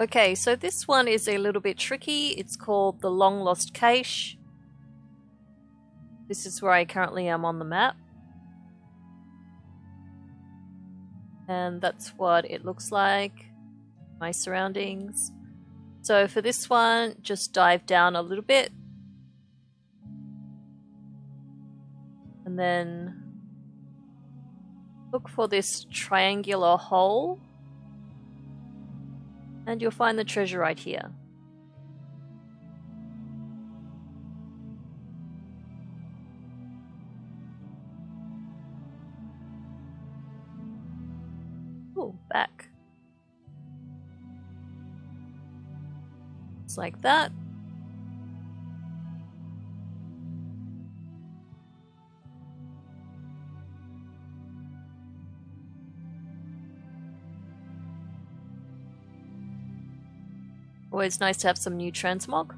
Okay, so this one is a little bit tricky. It's called the Long Lost Cache. This is where I currently am on the map. And that's what it looks like. My surroundings. So for this one, just dive down a little bit. And then look for this triangular hole and you'll find the treasure right here. Oh, back. It's like that. Always nice to have some new transmog.